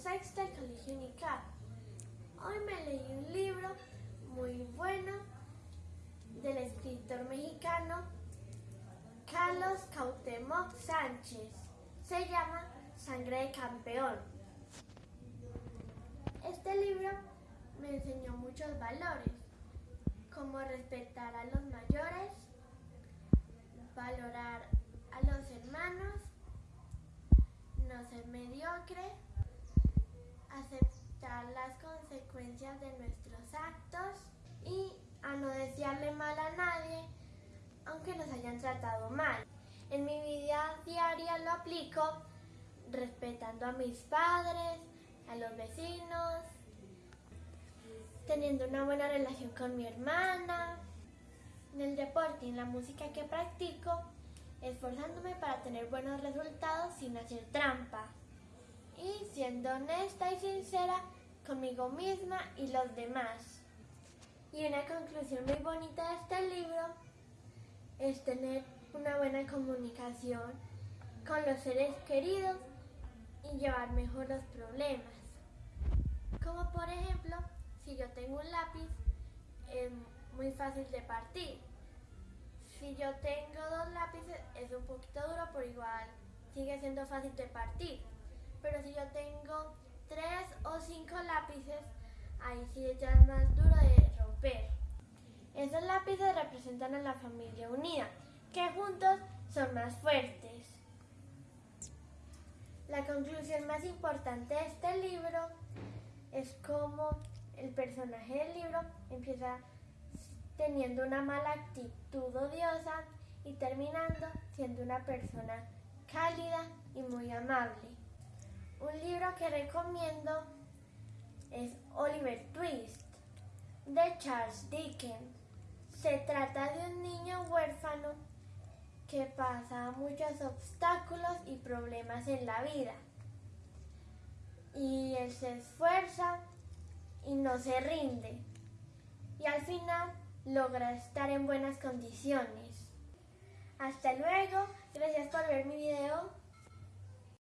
sexto del Colegio Unical. Hoy me leí un libro muy bueno del escritor mexicano Carlos Cautemoc Sánchez. Se llama Sangre de Campeón. Este libro me enseñó muchos valores, como respetar a los mayores, valorar a los hermanos, no ser mediocre, consecuencias de nuestros actos y a no desearle mal a nadie, aunque nos hayan tratado mal. En mi vida diaria lo aplico respetando a mis padres, a los vecinos, teniendo una buena relación con mi hermana, en el deporte y en la música que practico, esforzándome para tener buenos resultados sin hacer trampa y siendo honesta y sincera conmigo misma y los demás. Y una conclusión muy bonita de este libro es tener una buena comunicación con los seres queridos y llevar mejor los problemas. Como por ejemplo, si yo tengo un lápiz, es muy fácil de partir. Si yo tengo dos lápices, es un poquito duro, pero igual sigue siendo fácil de partir. Pero si yo tengo cinco lápices, ahí sí ya más duro de romper. Esos lápices representan a la familia unida, que juntos son más fuertes. La conclusión más importante de este libro es cómo el personaje del libro empieza teniendo una mala actitud odiosa y terminando siendo una persona cálida y muy amable. Un libro que recomiendo es Oliver Twist de Charles Dickens. Se trata de un niño huérfano que pasa muchos obstáculos y problemas en la vida. Y él se esfuerza y no se rinde. Y al final logra estar en buenas condiciones. Hasta luego, gracias por ver mi video.